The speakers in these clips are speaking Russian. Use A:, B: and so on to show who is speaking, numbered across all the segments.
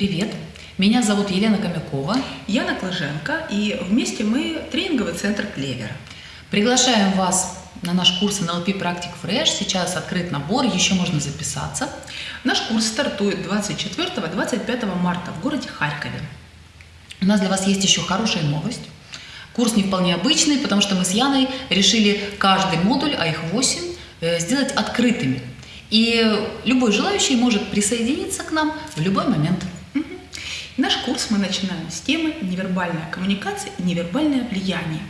A: Привет, меня зовут Елена Комякова.
B: Яна Клыженко, и вместе мы тренинговый центр «Клевер».
A: Приглашаем вас на наш курс NLP Практик Fresh. Сейчас открыт набор, еще можно записаться.
B: Наш курс стартует 24-25 марта в городе Харькове.
A: У нас для вас есть еще хорошая новость. Курс не вполне обычный, потому что мы с Яной решили каждый модуль, а их 8, э, сделать открытыми. И любой желающий может присоединиться к нам в любой момент.
B: Наш курс мы начинаем с темы «Невербальная коммуникация и невербальное влияние».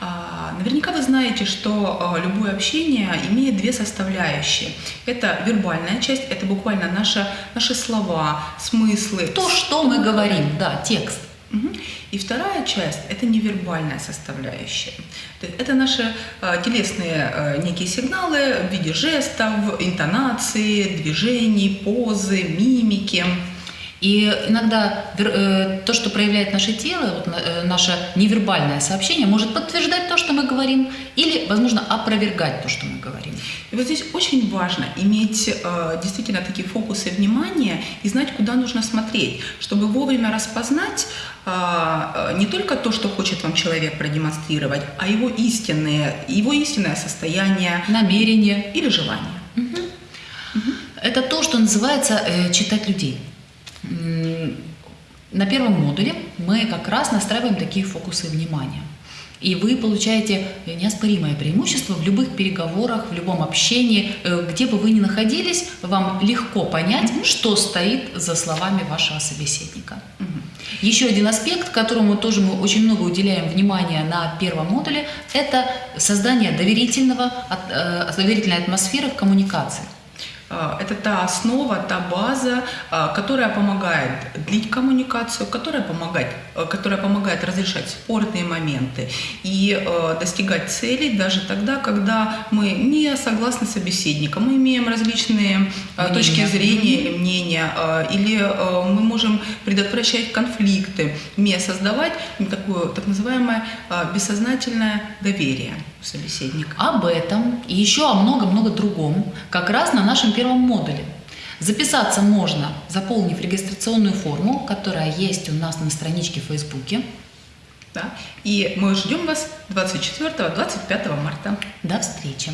B: А, наверняка вы знаете, что а, любое общение имеет две составляющие. Это вербальная часть, это буквально наши, наши слова, смыслы.
A: То, что мы говорим, да, текст.
B: И вторая часть – это невербальная составляющая. Это наши э, телесные некие сигналы в виде жестов, интонации, движений, позы, мимики.
A: И иногда э, то, что проявляет наше тело, вот, э, наше невербальное сообщение, может подтверждать то, что мы говорим, или, возможно, опровергать то, что мы говорим.
B: И вот здесь очень важно иметь э, действительно такие фокусы внимания и знать, куда нужно смотреть, чтобы вовремя распознать не только то, что хочет вам человек продемонстрировать, а его истинное, его истинное состояние,
A: намерение
B: или желание. Угу.
A: Угу. Это то, что называется э, читать людей. На первом модуле мы как раз настраиваем такие фокусы внимания. И вы получаете неоспоримое преимущество в любых переговорах, в любом общении, э, где бы вы ни находились, вам легко понять, mm -hmm. что стоит за словами вашего собеседника. Mm -hmm. Еще один аспект, которому тоже мы очень много уделяем внимания на первом модуле, это создание доверительного, э, доверительной атмосферы в коммуникации.
B: А, это та основа, та база, а, которая помогает длить коммуникацию, которая помогает, а, которая помогает разрешать спорные моменты и достигать целей даже тогда, когда мы не согласны с собеседником, мы имеем различные мнения. точки зрения или мнения, или мы можем предотвращать конфликты, не создавать такое так называемое бессознательное доверие собеседника.
A: Об этом и еще о много-много другом как раз на нашем первом модуле. Записаться можно, заполнив регистрационную форму, которая есть у нас на страничке в Фейсбуке.
B: Да. И мы ждем вас 24-25 марта.
A: До встречи!